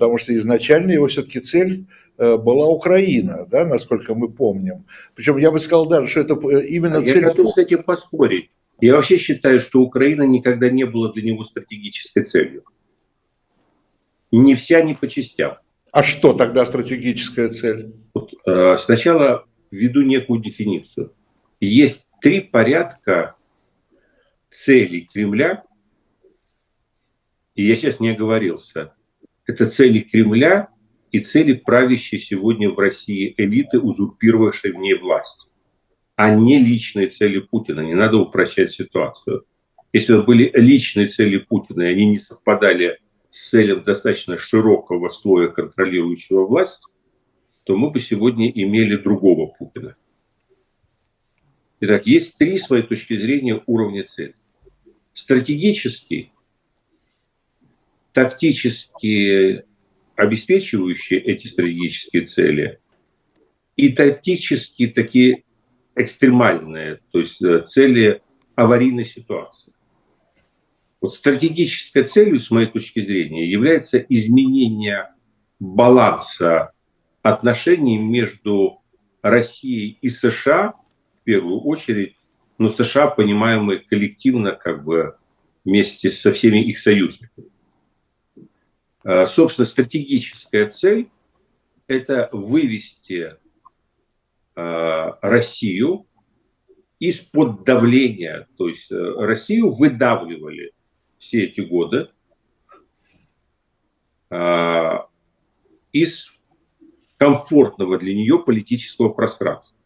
потому что изначально его все-таки цель э, была Украина, да, насколько мы помним. Причем я бы сказал даже, что это э, именно а цель... Я готов с этим поспорить. Я вообще считаю, что Украина никогда не была для него стратегической целью. Ни вся, ни по частям. А что тогда стратегическая цель? Вот, э, сначала введу некую дефиницию. Есть три порядка целей Кремля, и я сейчас не оговорился. Это цели Кремля и цели правящей сегодня в России элиты, узурпировавшей в ней власть, а не личные цели Путина. Не надо упрощать ситуацию. Если бы были личные цели Путина, и они не совпадали с целью достаточно широкого слоя контролирующего власть, то мы бы сегодня имели другого Путина. Итак, есть три, с моей точки зрения, уровня цели. Стратегический, тактически обеспечивающие эти стратегические цели, и тактически такие экстремальные, то есть э, цели аварийной ситуации. Вот стратегической целью, с моей точки зрения, является изменение баланса отношений между Россией и США, в первую очередь, но США, понимаемые коллективно, как бы вместе со всеми их союзниками. А, собственно, стратегическая цель – это вывести а, Россию из-под давления, то есть э, Россию выдавливали все эти годы из комфортного для нее политического пространства.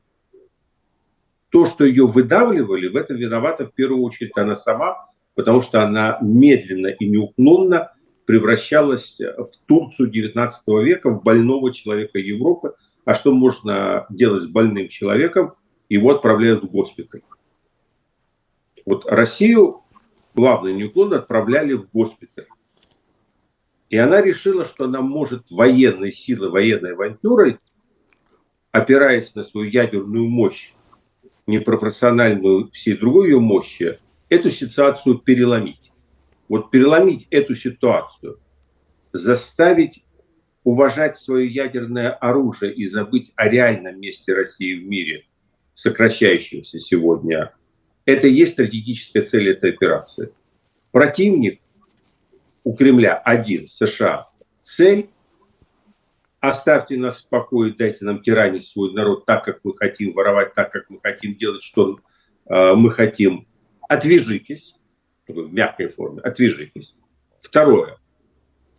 То, что ее выдавливали, в этом виновата в первую очередь она сама, потому что она медленно и неуклонно превращалась в Турцию 19 века, в больного человека Европы. А что можно делать с больным человеком? Его отправляют в госпиталь. Вот Россию главное неуклонно отправляли в госпиталь. И она решила, что она может военной силой, военной авантюрой, опираясь на свою ядерную мощь, непропорциональную всей другой ее мощи, эту ситуацию переломить. Вот переломить эту ситуацию, заставить уважать свое ядерное оружие и забыть о реальном месте России в мире, сокращающемся сегодня это и есть стратегическая цель этой операции. Противник у Кремля один, США. Цель оставьте нас в покое, дайте нам тиранить свой народ так, как мы хотим, воровать так, как мы хотим, делать, что э, мы хотим. Отвяжитесь, в мягкой форме, отвяжитесь. Второе.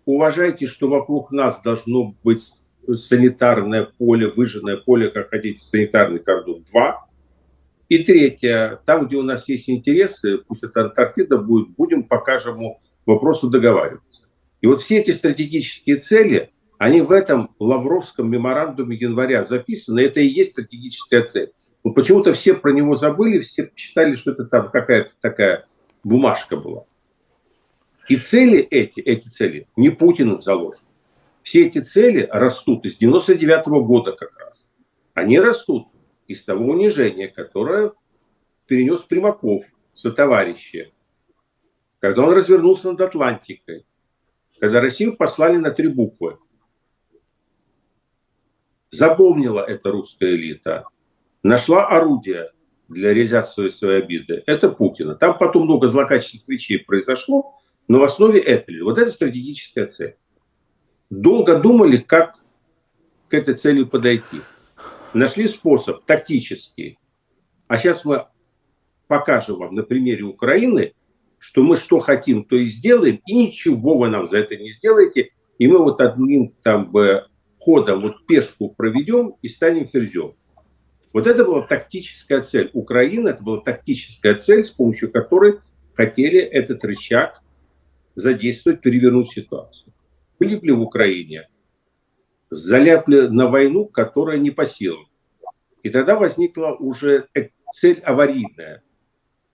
Уважайте, что вокруг нас должно быть санитарное поле, выжженное поле, как хотите, санитарный кордон. Два. И третье, там, где у нас есть интересы, пусть это Антарктида будет, будем по каждому вопросу договариваться. И вот все эти стратегические цели, они в этом Лавровском меморандуме января записаны, это и есть стратегическая цель. Но почему-то все про него забыли, все считали, что это там какая-то такая бумажка была. И цели эти, эти цели не Путиным заложены. Все эти цели растут из 99 -го года как раз. Они растут из того унижения, которое перенес Примаков, сотоварищи, когда он развернулся над Атлантикой, когда Россию послали на три буквы. Запомнила это русская элита, нашла орудие для реализации своей обиды. Это Путина. Там потом много злокачественных вещей произошло, но в основе это. Вот это стратегическая цель. Долго думали, как к этой цели подойти нашли способ тактический. А сейчас мы покажем вам на примере Украины, что мы что хотим, то и сделаем, и ничего вы нам за это не сделаете, и мы вот одним там бы ходом вот пешку проведем и станем ферзем. Вот это была тактическая цель Украины, это была тактическая цель, с помощью которой хотели этот рычаг задействовать, перевернуть ситуацию. Были ли в Украине заляпли на войну, которая не по силам. И тогда возникла уже цель аварийная.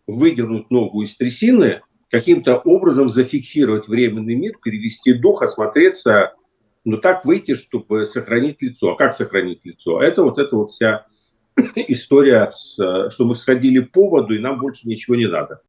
Выдернуть ногу из трясины, каким-то образом зафиксировать временный мир, перевести дух, осмотреться, но так выйти, чтобы сохранить лицо. А как сохранить лицо? А это вот эта вот вся история, с, что мы сходили по воду, и нам больше ничего не надо.